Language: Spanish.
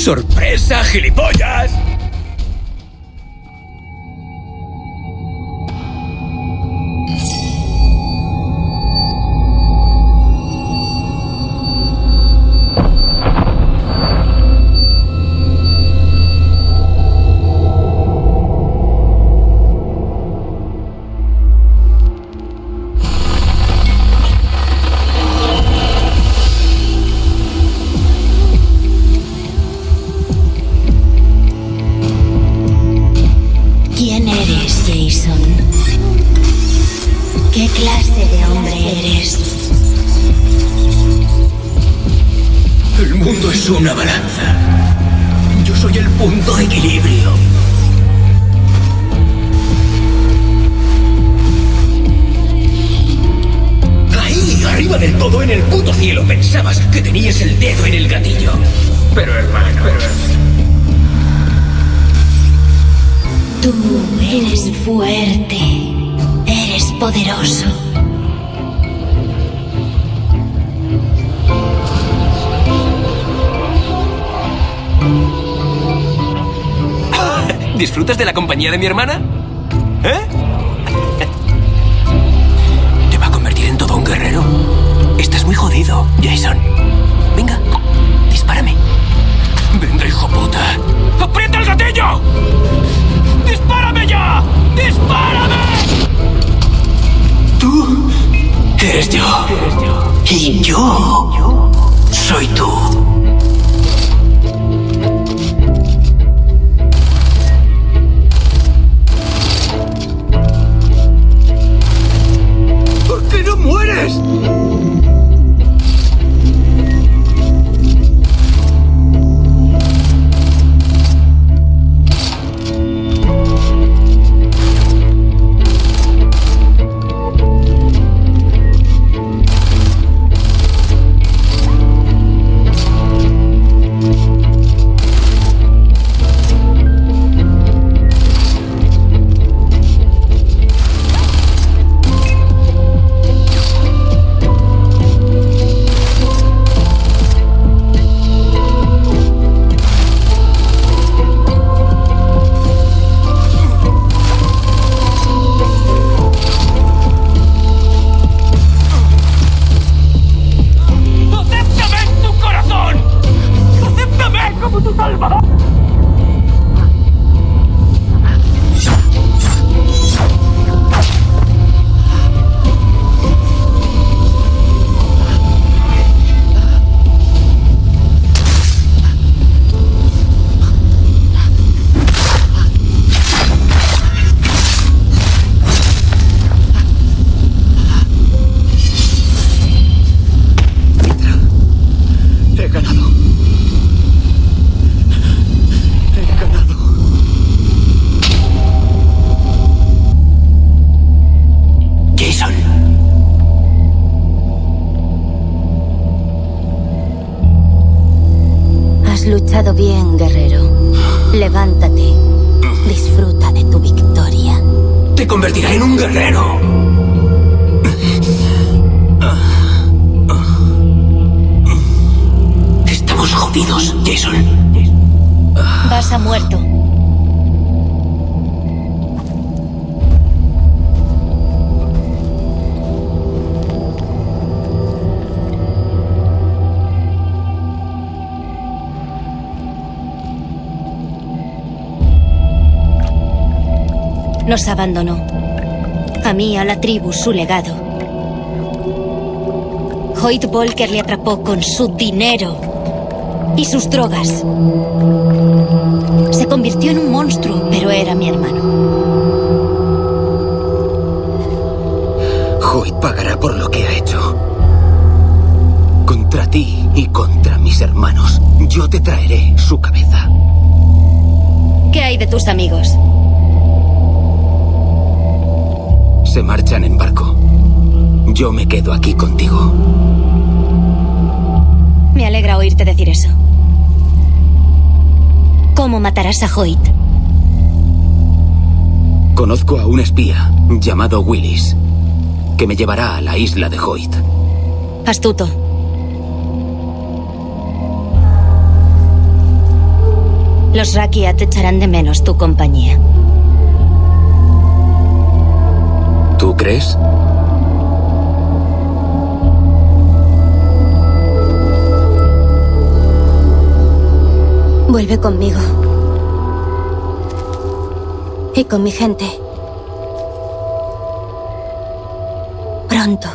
¡Sorpresa, gilipollas! Mundo es una balanza. Yo soy el punto de equilibrio. Ahí, arriba del todo, en el puto cielo, pensabas que tenías el dedo en el gatillo. Pero hermano, Tú eres fuerte. Eres poderoso. ¿Disfrutas de la compañía de mi hermana? ¿Eh? ¿te va a convertir en todo un guerrero? Estás muy jodido, Jason. Venga, dispárame. Venga, hijo puta. ¡Aprieta el gatillo! ¡Dispárame ya! ¡Dispárame! Tú eres yo. Y yo soy tú. Has luchado bien, guerrero. Levántate. Disfruta de tu victoria. Te convertirá en un guerrero. Estamos jodidos, Jason. Vas a muerto. Nos abandonó. A mí, a la tribu, su legado. Hoyt Volker le atrapó con su dinero y sus drogas. Se convirtió en un monstruo, pero era mi hermano. Hoyt pagará por lo que ha hecho. Contra ti y contra mis hermanos. Yo te traeré su cabeza. ¿Qué hay de tus amigos? Se marchan en barco. Yo me quedo aquí contigo. Me alegra oírte decir eso. ¿Cómo matarás a Hoyt? Conozco a un espía llamado Willis que me llevará a la isla de Hoyt. Astuto. Los Rakia te echarán de menos tu compañía. ¿Tú crees? Vuelve conmigo. Y con mi gente. Pronto.